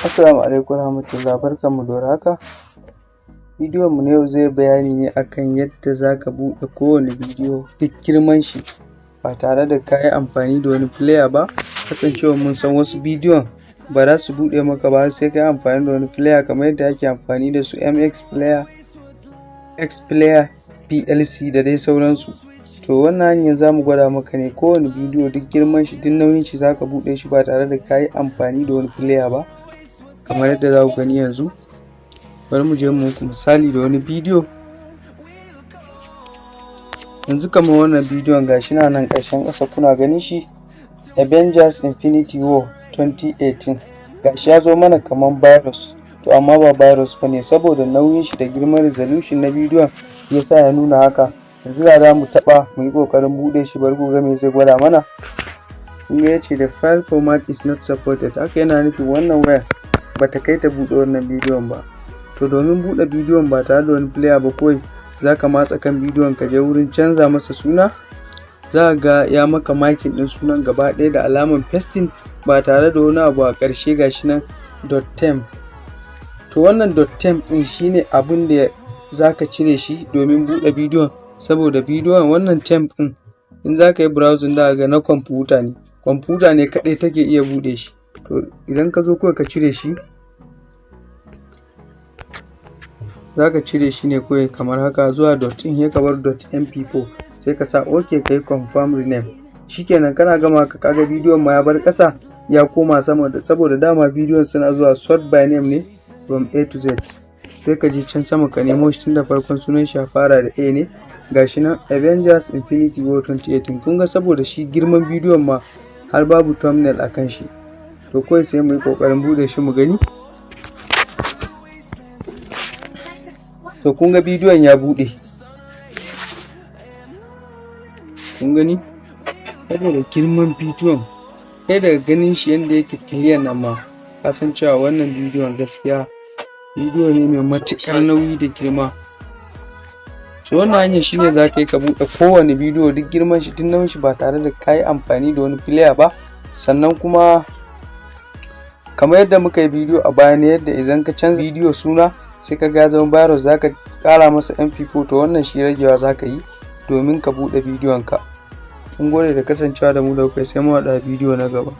Assalamu alaikum warahmatullahi barkanmu da warhaka. Bidiyon mu na yau zai bayani ne akan yadda zaka buɗe kowane bidiyo duk girman shi ba tare da ka yi amfani da wani player ba kasancewar mun san wasu bidiyon ba za su buɗe maka ba sai ka yi amfani da wani player kamar yadda ake amfani da su MX player, X player, PLC da dai sauransu. To wannan hanyar za mu gwada maka ne kowane bidiyo duk girman shi duk nauyin shi zaka buɗe shi ba tare da ka yi amfani da wani player ba kamar yadda za ku gani yanzu. Bari mu je mu muku misali da wani bidiyo. Yanzu kamar wannan bidiyon gashi na nan ƙarshen ƙasa kuna ganin shi? Avengers Infinity War 2018 gashi ya zo mana kamar virus. To amma ba virus ba ne saboda nauyin shi da girman resolution na bidiyon yasa ya nuna haka. Yanzu da za mu taɓa mu yi ƙoƙarin buɗe shi bari ku ga me zai gwada mana. Kun ga ya ce the file format is not supported. Haka yana nufin wannan wayar. Bata kai ta buɗe wannan bidiyon ba. To domin buɗe bidiyon ba tare da wani player ba kawai zaka matsa kan bidiyon ka je wurin canza masa suna za ga ya maka makin ɗin sunan gaba ɗaya da alaman pasting ba tare da wani abu a ƙarshe gashi nan temp to wannan temp ɗin shine abin da zaka cire shi domin buɗe bidiyon saboda bidiyon wannan temp ɗin in zaka yi browsing za ga na kwamfuta ne. Kwamfuta ne kaɗai take iya buɗe shi. To idan ka zo kawai ka cire shi zaka cire shi ne kawai kamar haka zuwa dot in sai ka bar dot mp4 sai ka sa ok ka yi confirm rename. Shikenan kana gama ka kaga bidiyon ma ya bar ƙasa ya koma sama da saboda dama bidiyon suna zuwa sort by name ne from a to z. Sai ka je can sama ka nemo shi tun da farkon sunan shi fara da a ne. Gashi nan avengers infinity war 2018 kun ga saboda shi girman bidiyon ma har babu thumbnail a kan shi. To kawai sai mu yi ƙoƙarin buɗe shi mu gani. To kun ga bidiyon ya buɗe. Kun gani? Saboda girman bidiyon. Kai daga ganin shi yadda yake clear nan ma ka san cewa wannan bidiyon gaskiya bidiyo ne mai matuƙar nauyi da girma. So wannan hanyar shine za ka yi ka buɗe kowane bidiyo duk girman shi duk nauyin shi ba tare da ka yi amfani da wani player ba. Sannan kuma kamar yadda muka yi bidiyo a baya ne yadda idan ka canza bidiyo suna sai ka ga zama virus zaka kara masa mp4 to wannan shi ragewa zaka yi domin ka buɗe bidiyon ka mun gode da kasancewa da mu da kai sai mu haɗa bidiyo na gaba.